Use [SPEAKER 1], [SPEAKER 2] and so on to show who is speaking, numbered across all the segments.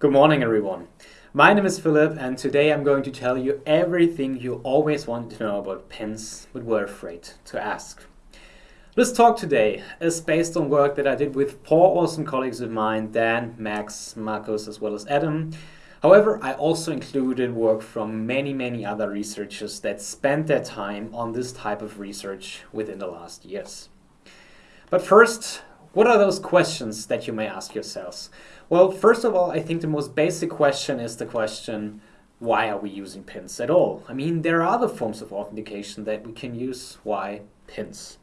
[SPEAKER 1] Good morning, everyone. My name is Philip, and today I'm going to tell you everything you always wanted to know about pins but were afraid to ask. This talk today is based on work that I did with four awesome colleagues of mine, Dan, Max, Marcus, as well as Adam. However, I also included work from many, many other researchers that spent their time on this type of research within the last years. But first, what are those questions that you may ask yourselves? Well, first of all, I think the most basic question is the question, why are we using pins at all? I mean, there are other forms of authentication that we can use. Why pins?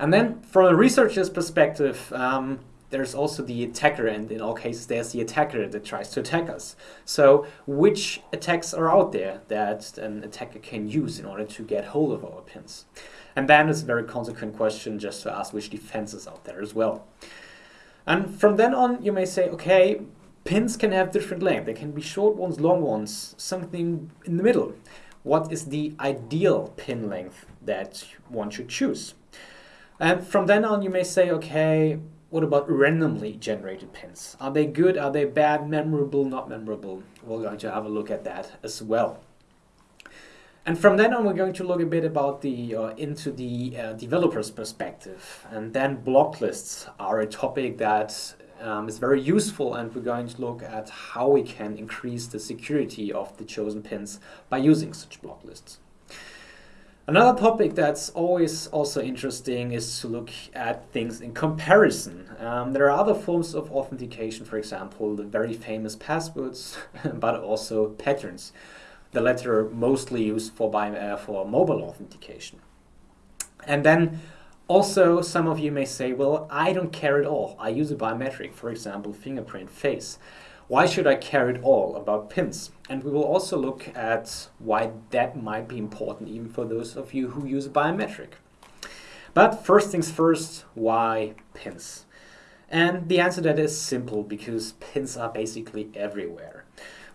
[SPEAKER 1] And then from a researcher's perspective, um, there's also the attacker, and in all cases, there's the attacker that tries to attack us. So which attacks are out there that an attacker can use in order to get hold of our pins? And then it's a very consequent question just to ask which defenses out there as well. And from then on, you may say, okay, pins can have different length. They can be short ones, long ones, something in the middle. What is the ideal pin length that one should choose? And from then on, you may say, okay, what about randomly generated pins? Are they good? Are they bad? Memorable? Not memorable? We're going to have a look at that as well. And from then on, we're going to look a bit about the uh, into the uh, developer's perspective. And then block lists are a topic that um, is very useful, and we're going to look at how we can increase the security of the chosen pins by using such block lists. Another topic that's always also interesting is to look at things in comparison. Um, there are other forms of authentication, for example, the very famous passwords, but also patterns the latter mostly used for, by, uh, for mobile authentication. And then also some of you may say, well, I don't care at all. I use a biometric, for example, fingerprint face. Why should I care at all about pins? And we will also look at why that might be important even for those of you who use a biometric. But first things first, why pins? And the answer to that is simple because pins are basically everywhere.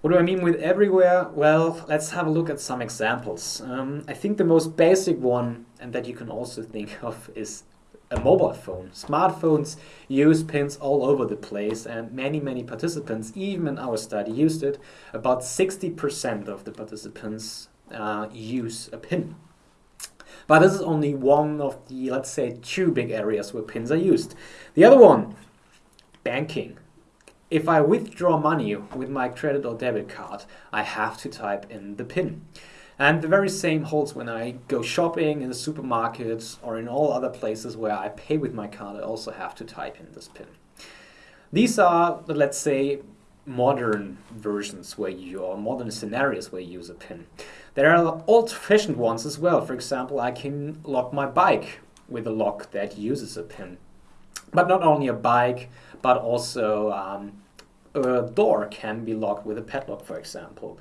[SPEAKER 1] What do I mean with everywhere? Well, let's have a look at some examples. Um, I think the most basic one, and that you can also think of, is a mobile phone. Smartphones use pins all over the place and many, many participants, even in our study, used it. About 60% of the participants uh, use a pin. But this is only one of the, let's say, two big areas where pins are used. The other one, banking. If I withdraw money with my credit or debit card, I have to type in the PIN. And the very same holds when I go shopping in the supermarkets or in all other places where I pay with my card, I also have to type in this PIN. These are, let's say, modern versions where you, or modern scenarios where you use a PIN. There are old-fashioned ones as well. For example, I can lock my bike with a lock that uses a PIN. But not only a bike, but also um, a door can be locked with a padlock, for example.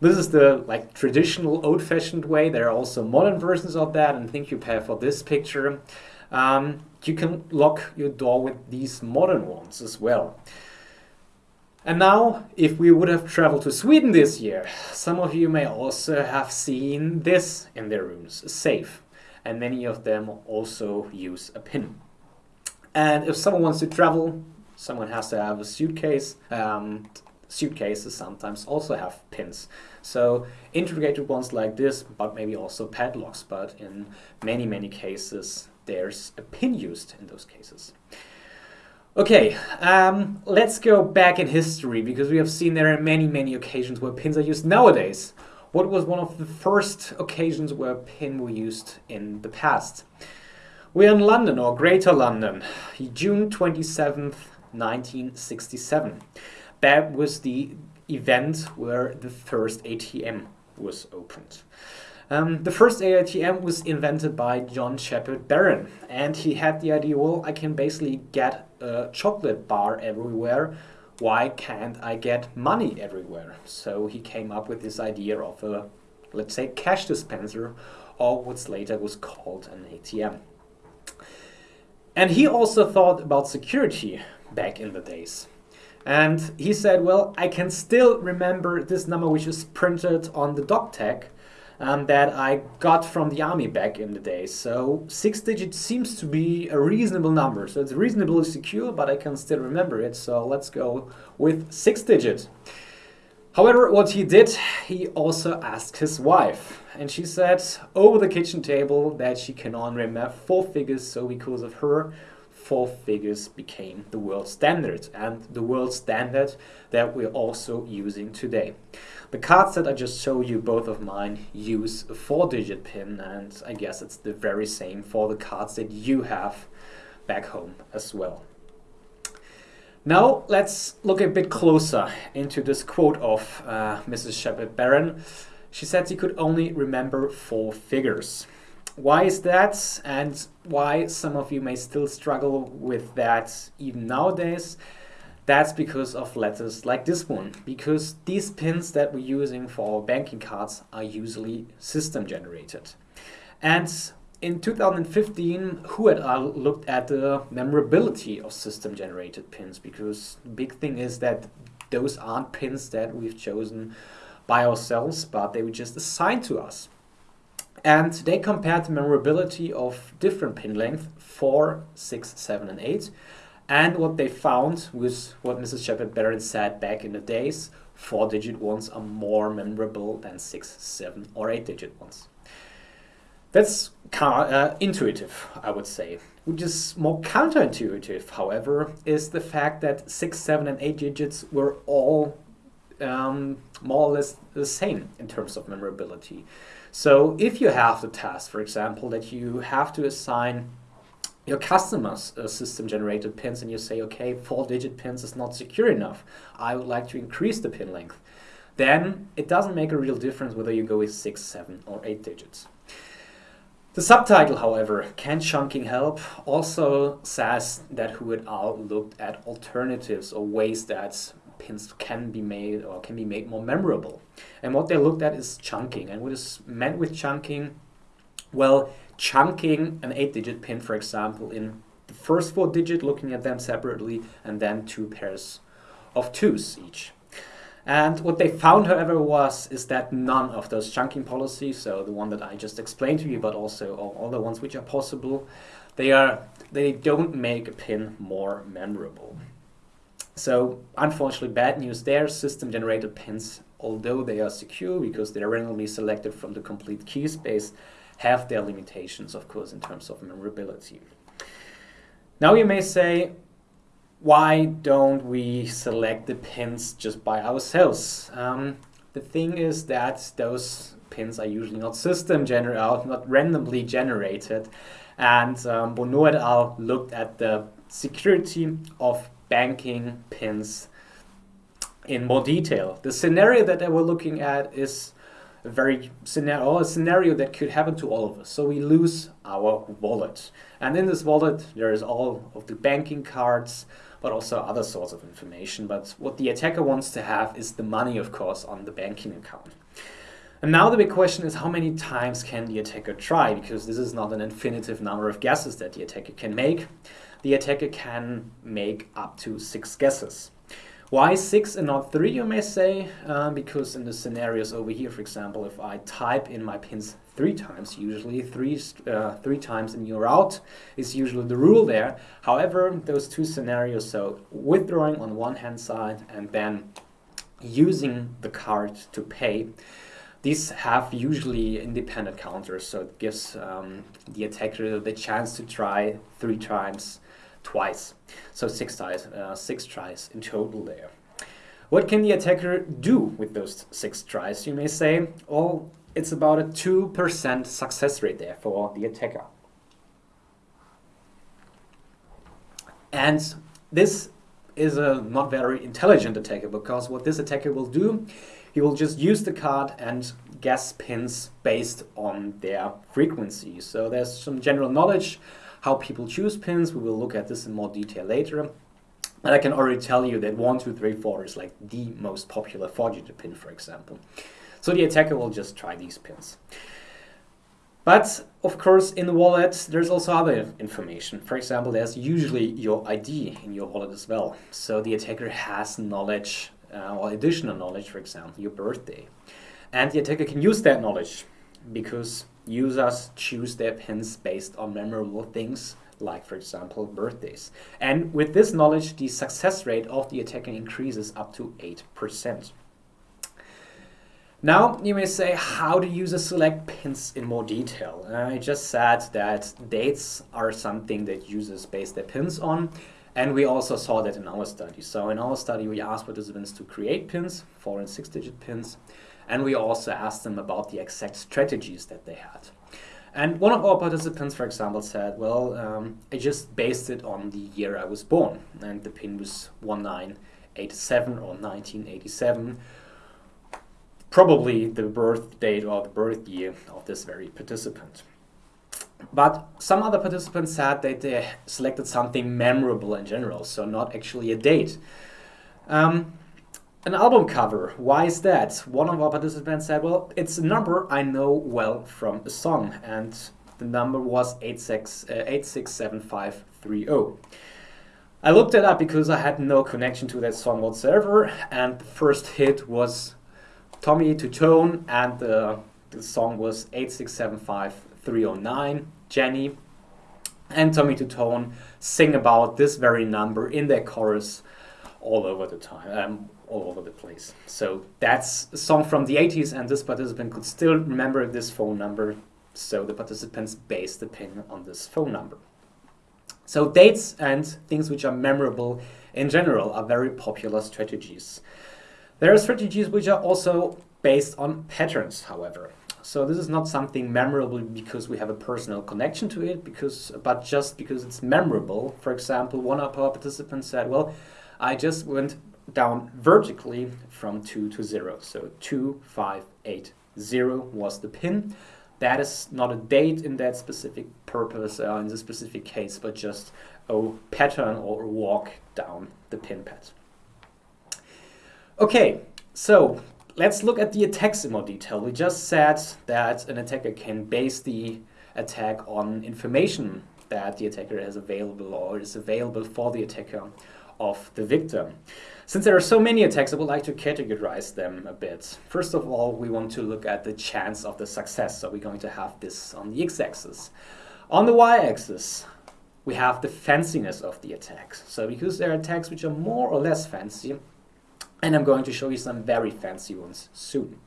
[SPEAKER 1] This is the like traditional old-fashioned way. There are also modern versions of that, and think you pay for this picture. Um, you can lock your door with these modern ones as well. And now, if we would have traveled to Sweden this year, some of you may also have seen this in their rooms, a safe. And many of them also use a pin. And if someone wants to travel someone has to have a suitcase. Um, suitcases sometimes also have pins. So integrated ones like this, but maybe also padlocks, but in many, many cases, there's a pin used in those cases. Okay, um, let's go back in history because we have seen there are many, many occasions where pins are used nowadays. What was one of the first occasions where pin were used in the past? We're in London or Greater London, June 27th, 1967. That was the event where the first ATM was opened. Um, the first ATM was invented by John Shepherd-Barron, and he had the idea, well, I can basically get a chocolate bar everywhere. Why can't I get money everywhere? So he came up with this idea of a, let's say, cash dispenser, or what's later was called an ATM. And he also thought about security back in the days. And he said, well, I can still remember this number which is printed on the dog tag. um, that I got from the army back in the day. So six digits seems to be a reasonable number. So it's reasonably secure, but I can still remember it. So let's go with six digits. However, what he did, he also asked his wife, and she said over the kitchen table that she can only remember four figures, so because of her, four figures became the world standard, and the world standard that we're also using today. The cards that I just showed you, both of mine, use a four-digit pin, and I guess it's the very same for the cards that you have back home as well. Now let's look a bit closer into this quote of uh, Mrs. Shepherd-Barron. She said she could only remember four figures. Why is that and why some of you may still struggle with that even nowadays? That's because of letters like this one, because these pins that we're using for our banking cards are usually system generated. And in 2015, Huh uh, et al. looked at the memorability of system-generated pins because the big thing is that those aren't pins that we've chosen by ourselves, but they were just assigned to us. And they compared the memorability of different pin length 4, 6, 7 and 8. And what they found was what Mrs. Shepherd-Barron said back in the days, 4-digit ones are more memorable than 6, 7 or 8-digit ones. That's uh, intuitive, I would say. Which is more counterintuitive, however, is the fact that 6, 7 and 8 digits were all um, more or less the same in terms of memorability. So if you have the task, for example, that you have to assign your customers uh, a system-generated pins and you say, okay, four-digit pins is not secure enough. I would like to increase the pin length. Then it doesn't make a real difference whether you go with six, seven, or eight digits. The subtitle, however, Can Chunking Help? also says that et al. looked at alternatives or ways that pins can be made or can be made more memorable. And what they looked at is chunking. And what is meant with chunking? Well, chunking an 8-digit pin, for example, in the first four digit, looking at them separately, and then two pairs of twos each. And what they found, however, was is that none of those chunking policies, so the one that I just explained to you, but also all the ones which are possible, they are they don't make a pin more memorable. So unfortunately, bad news there. System-generated pins, although they are secure because they are randomly selected from the complete key space, have their limitations, of course, in terms of memorability. Now you may say, why don't we select the pins just by ourselves? Um, the thing is that those pins are usually not system generated, not randomly generated. And um, Bonneau et al. looked at the security of banking pins in more detail. The scenario that they were looking at is a very scenario, a scenario that could happen to all of us. So we lose our wallet. And in this wallet, there is all of the banking cards, but also other sorts of information. But what the attacker wants to have is the money, of course, on the banking account. And now the big question is how many times can the attacker try? Because this is not an infinitive number of guesses that the attacker can make. The attacker can make up to six guesses. Why six and not three, you may say? Uh, because in the scenarios over here, for example, if I type in my pins three times, usually three, uh, three times and you're out is usually the rule there. However, those two scenarios, so withdrawing on one hand side and then using the card to pay, these have usually independent counters, so it gives um, the attacker the chance to try three times twice. So six tries, uh, six tries in total there. What can the attacker do with those six tries, you may say? Well, it's about a 2% success rate there for the attacker. And this is a not very intelligent attacker because what this attacker will do, he will just use the card and guess pins based on their frequency. So there's some general knowledge how people choose pins. We will look at this in more detail later. And I can already tell you that 1, 2, 3, 4 is like the most popular 4-digit pin, for example. So the attacker will just try these pins. But of course, in the wallet, there's also other information. For example, there's usually your ID in your wallet as well. So the attacker has knowledge uh, or additional knowledge, for example, your birthday. And the attacker can use that knowledge because users choose their pins based on memorable things like for example birthdays. And with this knowledge the success rate of the attacker increases up to 8%. Now you may say how do users select pins in more detail. I just said that dates are something that users base their pins on and we also saw that in our study. So in our study we asked participants to create pins, four and six digit pins, and we also asked them about the exact strategies that they had. And one of our participants, for example, said, well, um, I just based it on the year I was born, and the pin was 1987 or 1987 probably the birth date or the birth year of this very participant. But some other participants said that they selected something memorable in general, so not actually a date. Um, an album cover, why is that? One of our participants said, well, it's a number I know well from a song, and the number was 86, uh, 867530. I looked it up because I had no connection to that song whatsoever, and the first hit was Tommy Tutone, and the, the song was 8675309. Jenny and Tommy Tutone sing about this very number in their chorus all over the time, um, all over the place. So that's a song from the 80s, and this participant could still remember this phone number. So the participants based the pin on this phone number. So dates and things which are memorable in general are very popular strategies. There are strategies which are also based on patterns, however. So this is not something memorable because we have a personal connection to it, because but just because it's memorable. For example, one of our participants said, well, I just went down vertically from 2 to 0. So 2, 5, 8, 0 was the pin. That is not a date in that specific purpose, uh, in this specific case, but just a pattern or a walk down the pin pad. Okay, so let's look at the attacks in more detail. We just said that an attacker can base the attack on information that the attacker has available or is available for the attacker of the victim. Since there are so many attacks, I would like to categorize them a bit. First of all, we want to look at the chance of the success. So we're going to have this on the x-axis. On the y-axis, we have the fanciness of the attacks. So because there are attacks which are more or less fancy, and I'm going to show you some very fancy ones soon.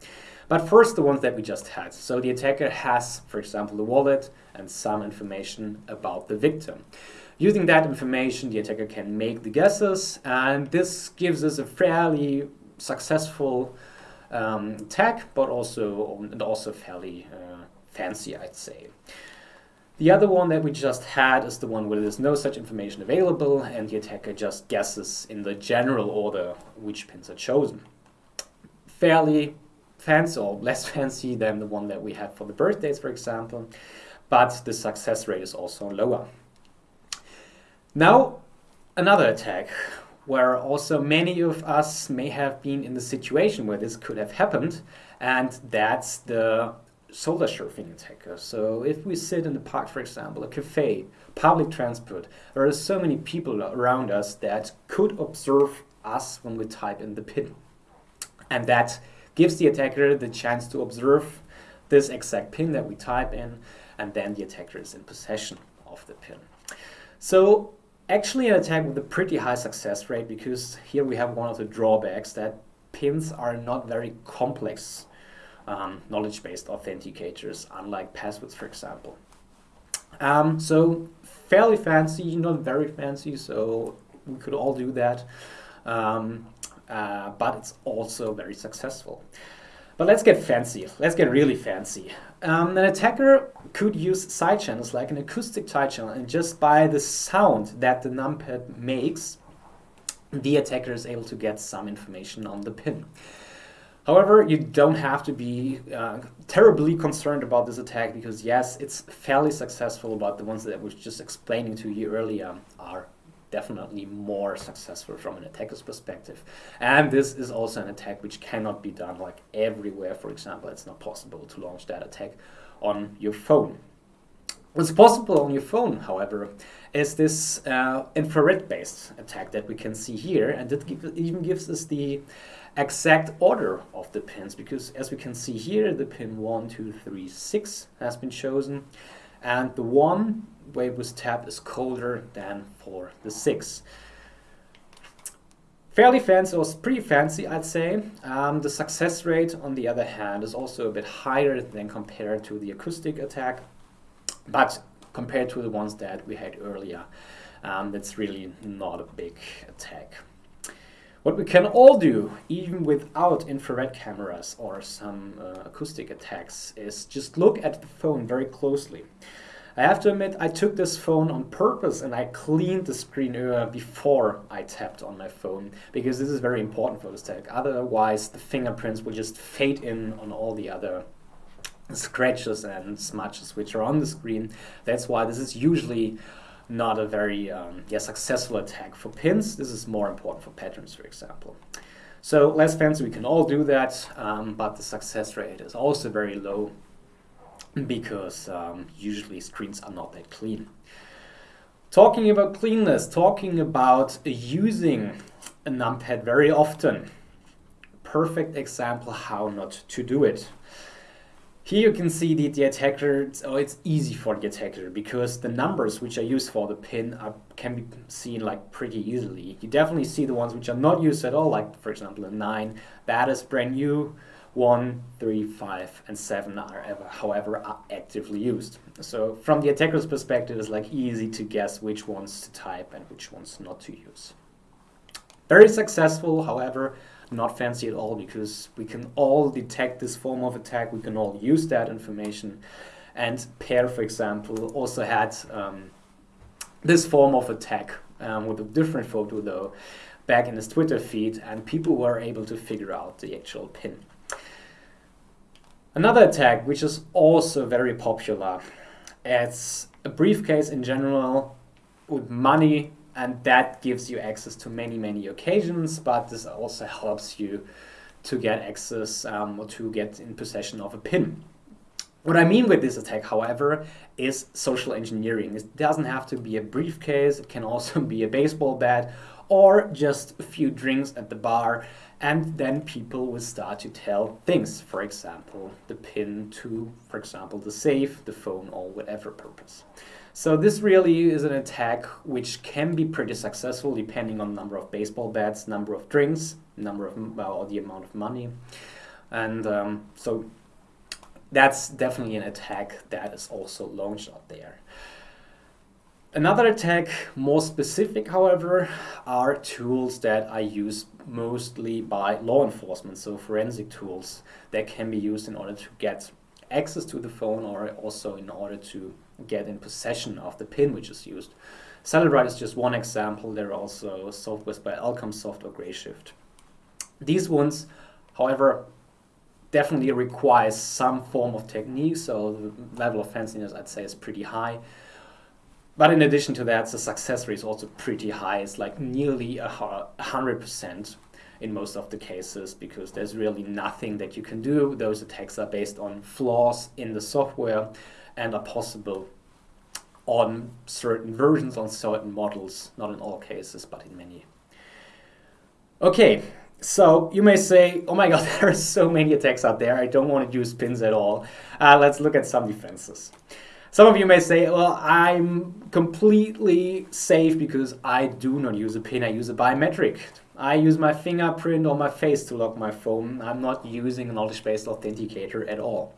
[SPEAKER 1] But first the ones that we just had. So the attacker has, for example, the wallet and some information about the victim. Using that information, the attacker can make the guesses, and this gives us a fairly successful um, attack, but also and also fairly uh, fancy, I'd say. The other one that we just had is the one where there's no such information available and the attacker just guesses in the general order which pins are chosen. Fairly fancy or less fancy than the one that we had for the birthdays, for example, but the success rate is also lower. Now, another attack where also many of us may have been in the situation where this could have happened, and that's the shoulder surfing attacker. So if we sit in the park, for example, a cafe, public transport, there are so many people around us that could observe us when we type in the pin. And that gives the attacker the chance to observe this exact pin that we type in, and then the attacker is in possession of the pin. So actually an attack with a pretty high success rate because here we have one of the drawbacks that pins are not very complex um, knowledge-based authenticators, unlike passwords, for example. Um, so fairly fancy, not very fancy, so we could all do that. Um, uh, but it's also very successful. But let's get fancy. Let's get really fancy. Um, an attacker could use side channels like an acoustic side channel and just by the sound that the numpad makes, the attacker is able to get some information on the pin. However, you don't have to be uh, terribly concerned about this attack because yes, it's fairly successful, but the ones that I was just explaining to you earlier are definitely more successful from an attacker's perspective. And this is also an attack which cannot be done like everywhere. For example, it's not possible to launch that attack on your phone. What's possible on your phone, however, is this uh, infrared-based attack that we can see here, and it even gives us the exact order of the pins, because as we can see here, the pin 1, 2, 3, 6 has been chosen, and the one where it was tapped is colder than for the 6. Fairly fancy, or pretty fancy, I'd say. Um, the success rate, on the other hand, is also a bit higher than compared to the acoustic attack, but compared to the ones that we had earlier, um, that's really not a big attack. What we can all do, even without infrared cameras or some uh, acoustic attacks, is just look at the phone very closely. I have to admit, I took this phone on purpose and I cleaned the screen uh, before I tapped on my phone because this is very important for this tag. Otherwise, the fingerprints will just fade in on all the other scratches and smudges which are on the screen. That's why this is usually not a very um, yeah, successful attack for pins. This is more important for patterns, for example. So less fancy, we can all do that, um, but the success rate is also very low because um, usually screens are not that clean. Talking about cleanness, talking about using a numpad very often. Perfect example how not to do it. Here you can see the, the attacker, oh, it's easy for the attacker because the numbers which are used for the pin are, can be seen like pretty easily. You definitely see the ones which are not used at all, like for example a 9, that is brand new. 1, 3, 5, and 7 are ever, however, are actively used. So from the attacker's perspective, it's like easy to guess which ones to type and which ones not to use. Very successful, however, not fancy at all because we can all detect this form of attack, we can all use that information. And Pear, for example, also had um, this form of attack um, with a different photo though back in his Twitter feed and people were able to figure out the actual pin. Another attack, which is also very popular, it's a briefcase in general with money and that gives you access to many, many occasions, but this also helps you to get access um, or to get in possession of a pin. What I mean with this attack, however, is social engineering. It doesn't have to be a briefcase, it can also be a baseball bat or just a few drinks at the bar and then people will start to tell things, for example, the pin to, for example, the safe, the phone, or whatever purpose. So this really is an attack which can be pretty successful depending on number of baseball bats, number of drinks, number of, well, or the amount of money. And um, so that's definitely an attack that is also launched out there. Another attack, more specific however, are tools that I use mostly by law enforcement, so forensic tools that can be used in order to get access to the phone or also in order to get in possession of the pin which is used. Cellebrite is just one example, there are also softwares by Elcomsoft or Grayshift. These ones, however, definitely requires some form of technique, so the level of fanciness I'd say is pretty high. But in addition to that, the success rate is also pretty high. It's like nearly a hundred percent in most of the cases because there's really nothing that you can do. Those attacks are based on flaws in the software and are possible on certain versions, on certain models, not in all cases, but in many. Okay, so you may say, oh my god, there are so many attacks out there, I don't want to use pins at all. Uh, let's look at some defenses. Some of you may say, well, I'm completely safe because I do not use a pin, I use a biometric. I use my fingerprint or my face to lock my phone. I'm not using a knowledge-based authenticator at all.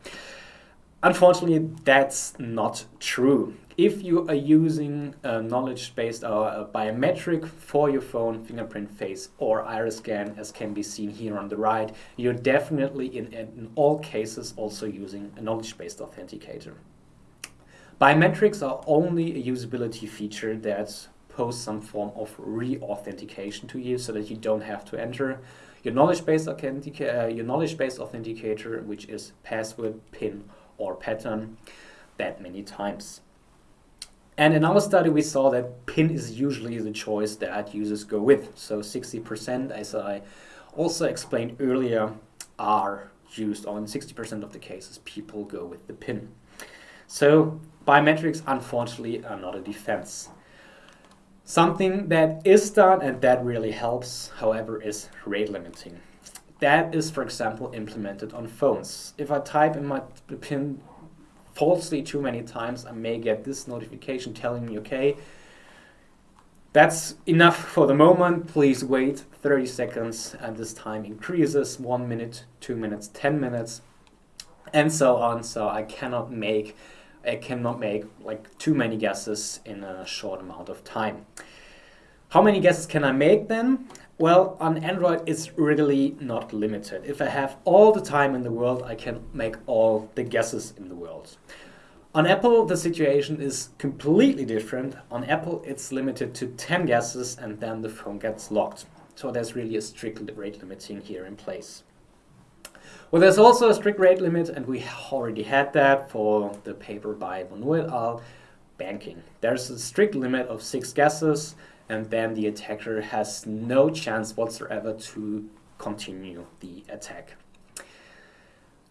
[SPEAKER 1] Unfortunately, that's not true. If you are using a knowledge-based or a biometric for your phone, fingerprint, face, or iris scan, as can be seen here on the right, you're definitely in, in all cases also using a knowledge-based authenticator. Biometrics are only a usability feature that posts some form of re-authentication to you so that you don't have to enter your knowledge-based authentica uh, your knowledge-based authenticator, which is password, PIN, or pattern, that many times. And in our study, we saw that PIN is usually the choice that users go with. So 60%, as I also explained earlier, are used on 60% of the cases, people go with the PIN. So biometrics, unfortunately, are not a defense. Something that is done and that really helps, however, is rate limiting. That is, for example, implemented on phones. If I type in my PIN falsely too many times, I may get this notification telling me, okay, that's enough for the moment. Please wait 30 seconds and this time increases one minute, two minutes, 10 minutes, and so on. So I cannot make I cannot make like too many guesses in a short amount of time. How many guesses can I make then? Well, on Android it's really not limited. If I have all the time in the world, I can make all the guesses in the world. On Apple, the situation is completely different. On Apple, it's limited to 10 guesses and then the phone gets locked. So there's really a strict rate limiting here in place. Well, there's also a strict rate limit, and we already had that for the paper by et al. banking. There's a strict limit of six guesses, and then the attacker has no chance whatsoever to continue the attack.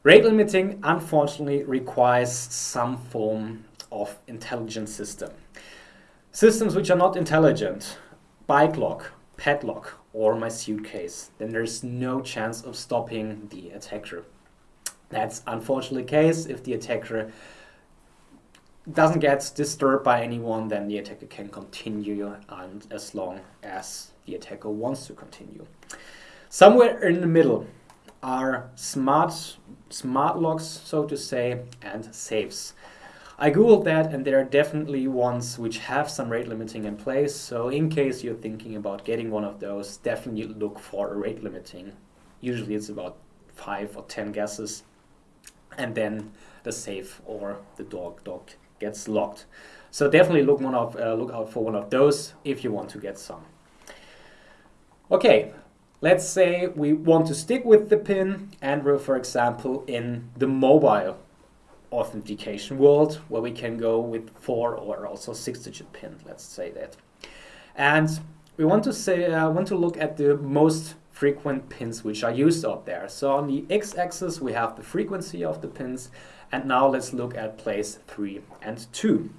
[SPEAKER 1] Rate limiting, unfortunately, requires some form of intelligent system. Systems which are not intelligent, bike lock, padlock, or my suitcase, then there's no chance of stopping the attacker. That's unfortunately the case. If the attacker doesn't get disturbed by anyone, then the attacker can continue and as long as the attacker wants to continue. Somewhere in the middle are smart, smart locks, so to say, and safes. I googled that and there are definitely ones which have some rate limiting in place. So in case you're thinking about getting one of those, definitely look for a rate limiting. Usually it's about five or 10 guesses and then the safe or the dog dog gets locked. So definitely look one of uh, look out for one of those if you want to get some. Okay, let's say we want to stick with the pin and we're for example in the mobile authentication world where we can go with four or also six digit pin, let's say that. And we want to say, uh, want to look at the most frequent pins which are used out there. So on the x-axis we have the frequency of the pins and now let's look at place 3 and 2.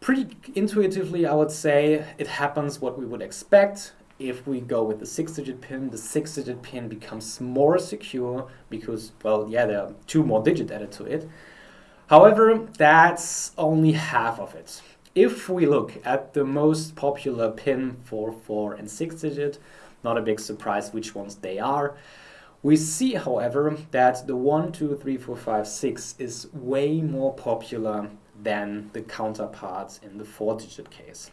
[SPEAKER 1] Pretty intuitively I would say it happens what we would expect if we go with the six-digit pin, the six-digit pin becomes more secure because, well, yeah, there are two more digits added to it. However, that's only half of it. If we look at the most popular pin for 4 and 6 digit, not a big surprise which ones they are. We see, however, that the 1, 2, 3, 4, 5, 6 is way more popular than the counterparts in the 4 digit case.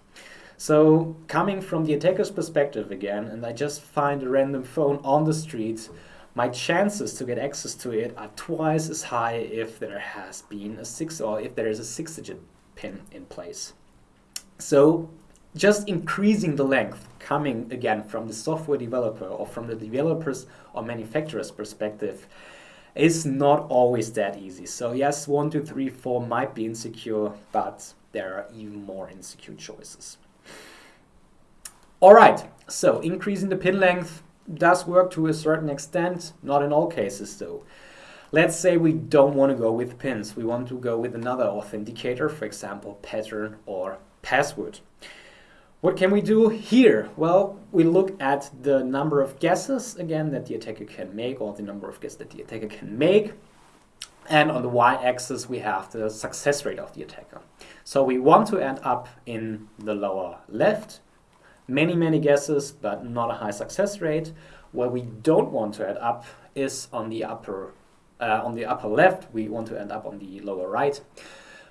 [SPEAKER 1] So coming from the attacker's perspective again, and I just find a random phone on the street, my chances to get access to it are twice as high if there has been a six or if there is a six digit pin in place. So just increasing the length coming again from the software developer or from the developers or manufacturer's perspective is not always that easy. So yes, one, two, three, four might be insecure, but there are even more insecure choices. All right, so increasing the pin length does work to a certain extent, not in all cases though. Let's say we don't want to go with pins, we want to go with another authenticator, for example, pattern or password. What can we do here? Well, we look at the number of guesses, again, that the attacker can make, or the number of guesses that the attacker can make. And on the y-axis, we have the success rate of the attacker. So we want to end up in the lower left, many, many guesses, but not a high success rate. Where we don't want to end up is on the upper, uh, on the upper left. We want to end up on the lower right.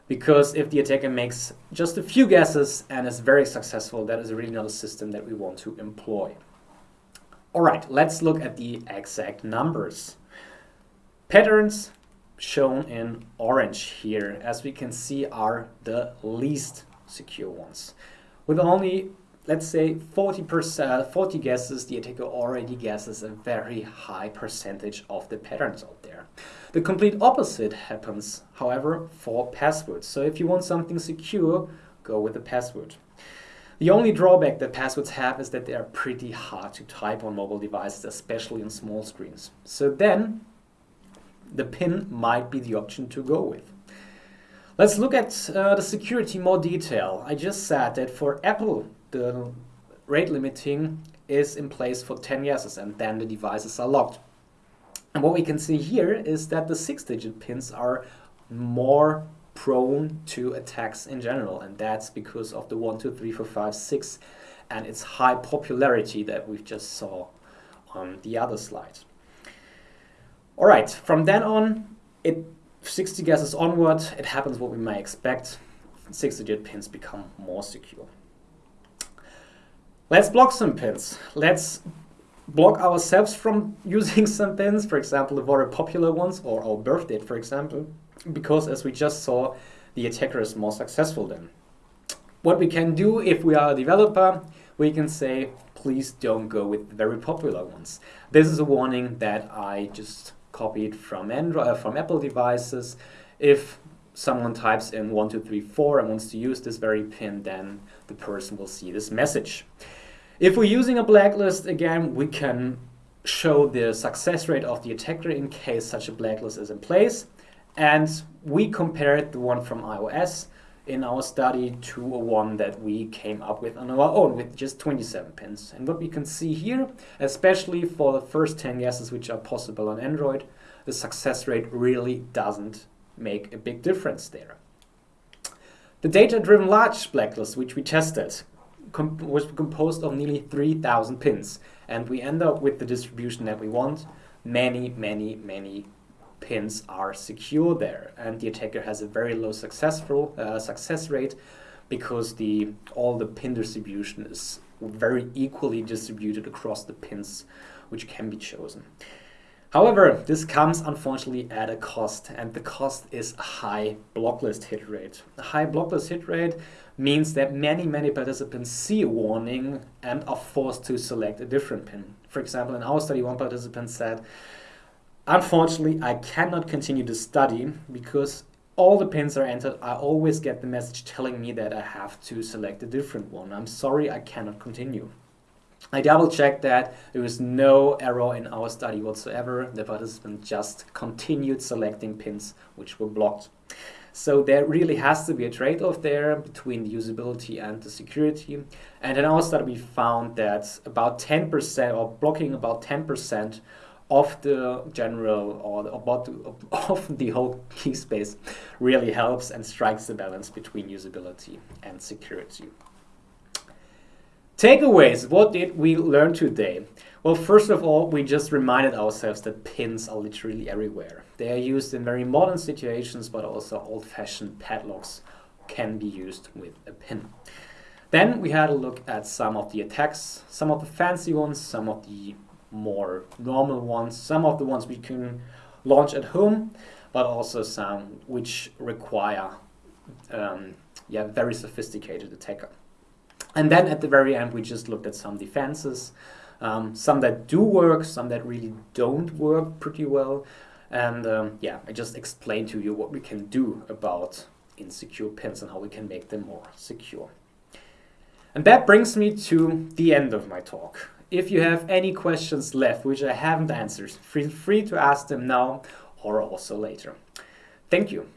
[SPEAKER 1] Because if the attacker makes just a few guesses and is very successful, that is really not a system that we want to employ. All right, let's look at the exact numbers. Patterns shown in orange here, as we can see, are the least secure ones. With only let's say 40%, 40 guesses, the attacker already guesses a very high percentage of the patterns out there. The complete opposite happens, however, for passwords. So if you want something secure, go with the password. The only drawback that passwords have is that they are pretty hard to type on mobile devices, especially on small screens. So then, the pin might be the option to go with. Let's look at uh, the security more detail. I just said that for Apple, the rate limiting is in place for 10 years and then the devices are locked. And what we can see here is that the six digit pins are more prone to attacks in general and that's because of the 1, 2, 3, 4, 5, 6 and its high popularity that we just saw on the other slide. Alright, from then on, it 60 guesses onward, it happens what we may expect. Six digit pins become more secure. Let's block some pins. Let's block ourselves from using some pins, for example, the very popular ones, or our birth date, for example, because as we just saw, the attacker is more successful then. What we can do if we are a developer, we can say, please don't go with very popular ones. This is a warning that I just copied from Android, uh, from Apple devices. If someone types in 1234 and wants to use this very pin, then the person will see this message. If we're using a blacklist, again, we can show the success rate of the attacker in case such a blacklist is in place. And we compared the one from iOS in our study to a one that we came up with on our own with just 27 pins. And what we can see here, especially for the first 10 guesses which are possible on Android, the success rate really doesn't make a big difference there. The data-driven large blacklist, which we tested, com was composed of nearly 3,000 pins. And we end up with the distribution that we want. Many, many, many pins are secure there and the attacker has a very low successful uh, success rate because the all the pin distribution is very equally distributed across the pins which can be chosen. However, this comes unfortunately at a cost and the cost is a high blocklist hit rate. A high blocklist hit rate means that many, many participants see a warning and are forced to select a different pin. For example, in our study, one participant said, Unfortunately, I cannot continue to study because all the pins are entered. I always get the message telling me that I have to select a different one. I'm sorry, I cannot continue. I double checked that there was no error in our study whatsoever. The participant just continued selecting pins which were blocked. So there really has to be a trade-off there between the usability and the security. And in our study we found that about 10% or blocking about 10% of the general or about of the whole key space really helps and strikes the balance between usability and security. Takeaways, what did we learn today? Well, first of all, we just reminded ourselves that pins are literally everywhere. They are used in very modern situations, but also old-fashioned padlocks can be used with a pin. Then we had a look at some of the attacks, some of the fancy ones, some of the more normal ones, some of the ones we can launch at home, but also some which require um, yeah, very sophisticated attacker. And then at the very end, we just looked at some defenses, um, some that do work, some that really don't work pretty well. And um, yeah, I just explained to you what we can do about insecure pins and how we can make them more secure. And that brings me to the end of my talk. If you have any questions left which I haven't answered, feel free to ask them now or also later. Thank you.